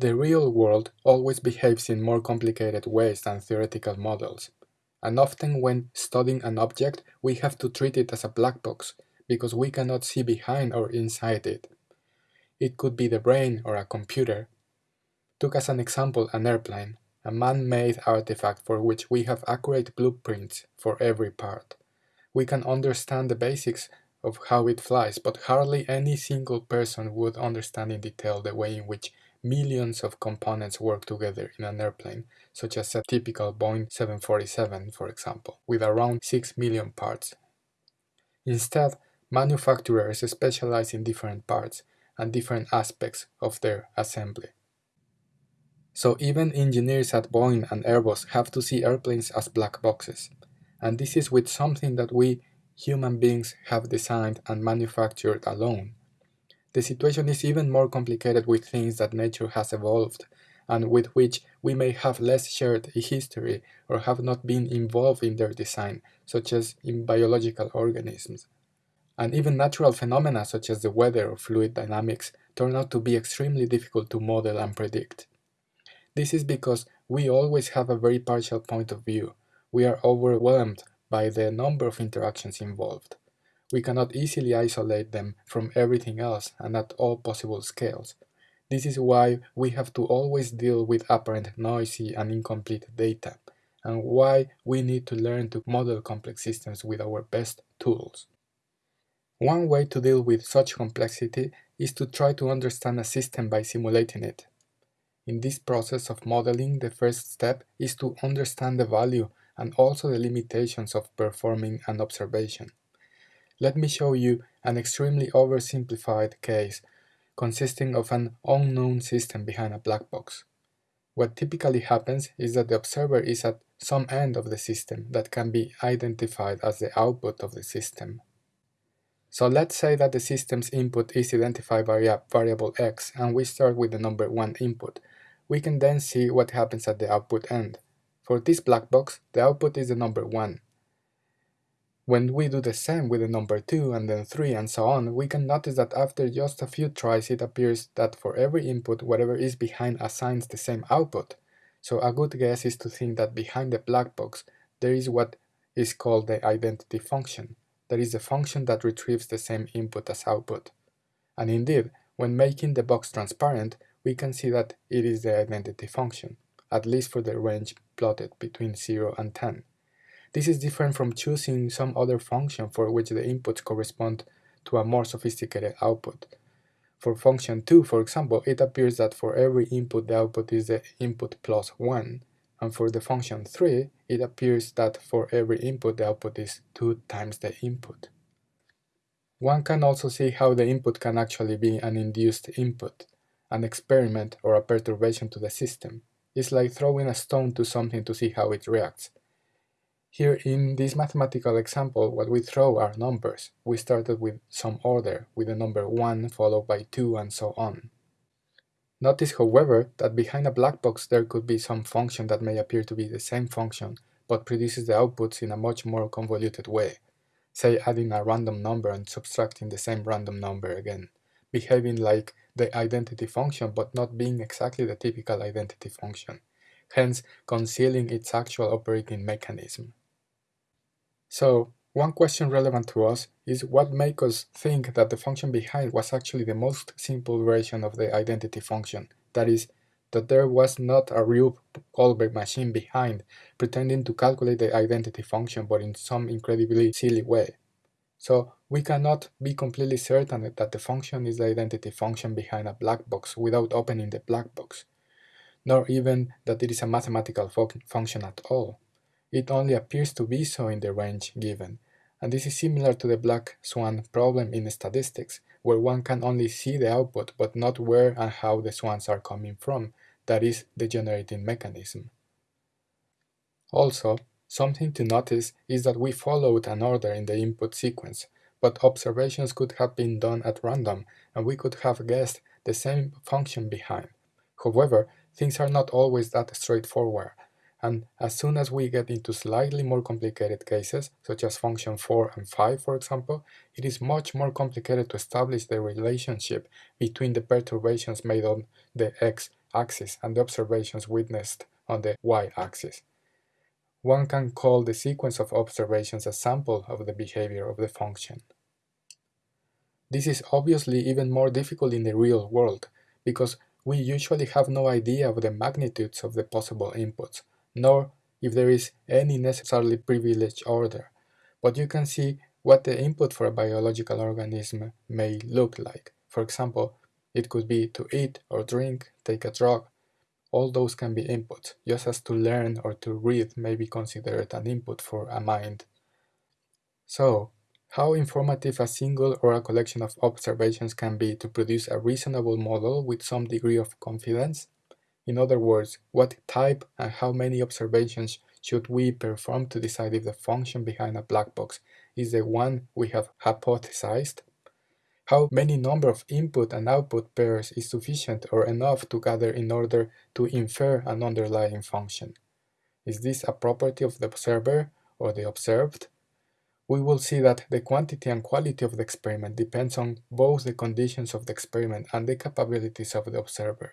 The real world always behaves in more complicated ways than theoretical models, and often when studying an object we have to treat it as a black box because we cannot see behind or inside it. It could be the brain or a computer. Took as an example an airplane, a man-made artifact for which we have accurate blueprints for every part. We can understand the basics of how it flies, but hardly any single person would understand in detail the way in which millions of components work together in an airplane, such as a typical Boeing 747, for example, with around 6 million parts. Instead, manufacturers specialize in different parts and different aspects of their assembly. So even engineers at Boeing and Airbus have to see airplanes as black boxes. And this is with something that we human beings have designed and manufactured alone. The situation is even more complicated with things that nature has evolved and with which we may have less shared history or have not been involved in their design, such as in biological organisms. And even natural phenomena such as the weather or fluid dynamics turn out to be extremely difficult to model and predict. This is because we always have a very partial point of view. We are overwhelmed by the number of interactions involved. We cannot easily isolate them from everything else and at all possible scales. This is why we have to always deal with apparent noisy and incomplete data, and why we need to learn to model complex systems with our best tools. One way to deal with such complexity is to try to understand a system by simulating it. In this process of modeling, the first step is to understand the value and also the limitations of performing an observation. Let me show you an extremely oversimplified case consisting of an unknown system behind a black box. What typically happens is that the observer is at some end of the system that can be identified as the output of the system. So let's say that the system's input is identified by a variable x and we start with the number 1 input. We can then see what happens at the output end. For this black box, the output is the number 1. When we do the same with the number 2 and then 3 and so on, we can notice that after just a few tries it appears that for every input whatever is behind assigns the same output. So a good guess is to think that behind the black box there is what is called the identity function. That is the function that retrieves the same input as output. And indeed, when making the box transparent, we can see that it is the identity function, at least for the range plotted between 0 and 10. This is different from choosing some other function for which the inputs correspond to a more sophisticated output. For function 2, for example, it appears that for every input the output is the input plus 1, and for the function 3, it appears that for every input the output is 2 times the input. One can also see how the input can actually be an induced input, an experiment or a perturbation to the system. It's like throwing a stone to something to see how it reacts. Here in this mathematical example, what we throw are numbers. We started with some order, with the number 1 followed by 2 and so on. Notice, however, that behind a black box there could be some function that may appear to be the same function, but produces the outputs in a much more convoluted way, say adding a random number and subtracting the same random number again, behaving like the identity function but not being exactly the typical identity function, hence concealing its actual operating mechanism. So, one question relevant to us is what makes us think that the function behind was actually the most simple version of the identity function, that is, that there was not a Rube Goldberg machine behind pretending to calculate the identity function but in some incredibly silly way. So we cannot be completely certain that the function is the identity function behind a black box without opening the black box, nor even that it is a mathematical function at all. It only appears to be so in the range given, and this is similar to the black swan problem in statistics, where one can only see the output but not where and how the swans are coming from, that is, the generating mechanism. Also, something to notice is that we followed an order in the input sequence, but observations could have been done at random and we could have guessed the same function behind. However, things are not always that straightforward, and as soon as we get into slightly more complicated cases, such as function 4 and 5 for example, it is much more complicated to establish the relationship between the perturbations made on the x axis and the observations witnessed on the y-axis. One can call the sequence of observations a sample of the behavior of the function. This is obviously even more difficult in the real world, because we usually have no idea of the magnitudes of the possible inputs, nor if there is any necessarily privileged order, but you can see what the input for a biological organism may look like. For example, it could be to eat or drink, take a drug. All those can be inputs, just as to learn or to read may be considered an input for a mind. So, how informative a single or a collection of observations can be to produce a reasonable model with some degree of confidence? In other words, what type and how many observations should we perform to decide if the function behind a black box is the one we have hypothesized? How many number of input and output pairs is sufficient or enough to gather in order to infer an underlying function? Is this a property of the observer or the observed? We will see that the quantity and quality of the experiment depends on both the conditions of the experiment and the capabilities of the observer.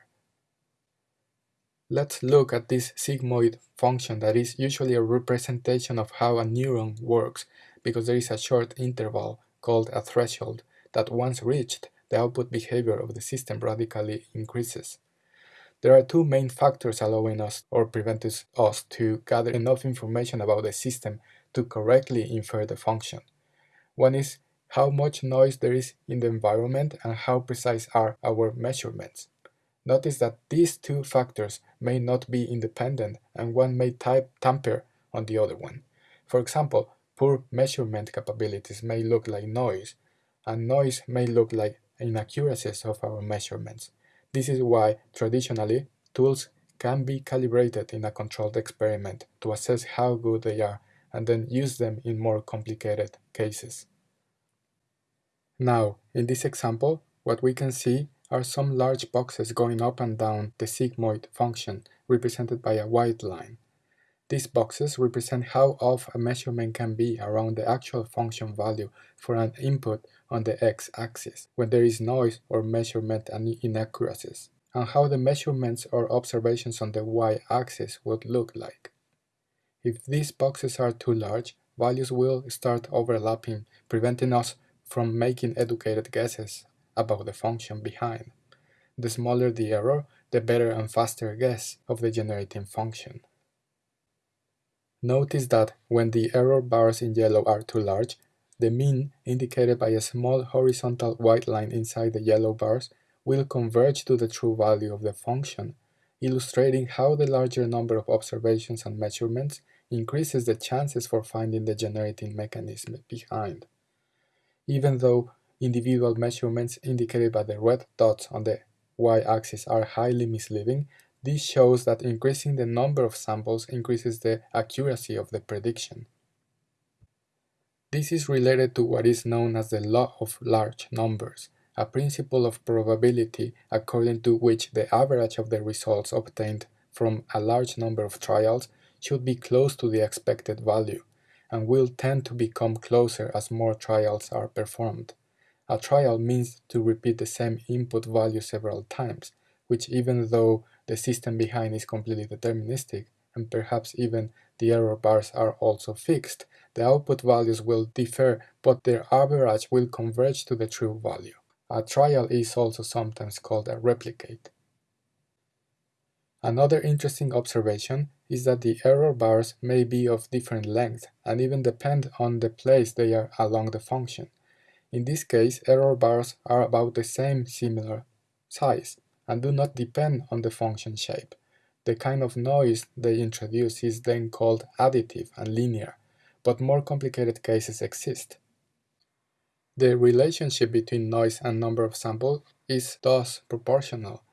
Let's look at this sigmoid function that is usually a representation of how a neuron works because there is a short interval called a threshold that once reached, the output behavior of the system radically increases. There are two main factors allowing us or preventing us to gather enough information about the system to correctly infer the function. One is how much noise there is in the environment and how precise are our measurements. Notice that these two factors may not be independent and one may type tamper on the other one. For example, poor measurement capabilities may look like noise, and noise may look like inaccuracies of our measurements. This is why, traditionally, tools can be calibrated in a controlled experiment to assess how good they are and then use them in more complicated cases. Now, in this example, what we can see are some large boxes going up and down the sigmoid function, represented by a white line. These boxes represent how off a measurement can be around the actual function value for an input on the x-axis, when there is noise or measurement and inaccuracies, and how the measurements or observations on the y-axis would look like. If these boxes are too large, values will start overlapping, preventing us from making educated guesses about the function behind. The smaller the error, the better and faster guess of the generating function. Notice that when the error bars in yellow are too large, the mean, indicated by a small horizontal white line inside the yellow bars, will converge to the true value of the function, illustrating how the larger number of observations and measurements increases the chances for finding the generating mechanism behind. Even though individual measurements indicated by the red dots on the y-axis are highly misleading, this shows that increasing the number of samples increases the accuracy of the prediction. This is related to what is known as the law of large numbers, a principle of probability according to which the average of the results obtained from a large number of trials should be close to the expected value, and will tend to become closer as more trials are performed. A trial means to repeat the same input value several times, which even though the system behind is completely deterministic, and perhaps even the error bars are also fixed, the output values will differ, but their average will converge to the true value. A trial is also sometimes called a replicate. Another interesting observation is that the error bars may be of different length and even depend on the place they are along the function. In this case, error bars are about the same similar size and do not depend on the function shape. The kind of noise they introduce is then called additive and linear, but more complicated cases exist. The relationship between noise and number of samples is thus proportional.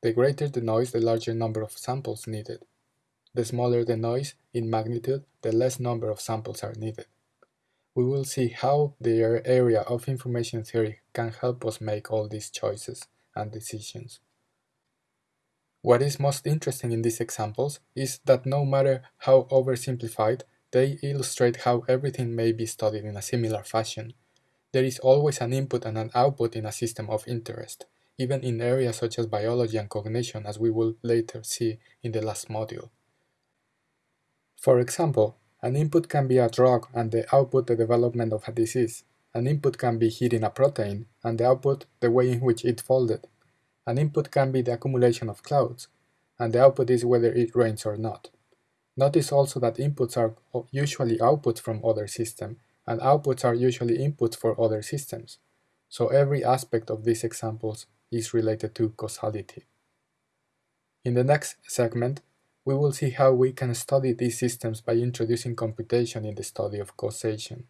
The greater the noise, the larger number of samples needed. The smaller the noise in magnitude, the less number of samples are needed we will see how the area of information theory can help us make all these choices and decisions. What is most interesting in these examples is that no matter how oversimplified, they illustrate how everything may be studied in a similar fashion. There is always an input and an output in a system of interest. even in areas such as biology and cognition as we will later see in the last module. For example, an input can be a drug and the output the development of a disease. An input can be heating a protein and the output the way in which it folded. An input can be the accumulation of clouds, and the output is whether it rains or not. Notice also that inputs are usually outputs from other systems, and outputs are usually inputs for other systems. So every aspect of these examples is related to causality. In the next segment, we will see how we can study these systems by introducing computation in the study of causation.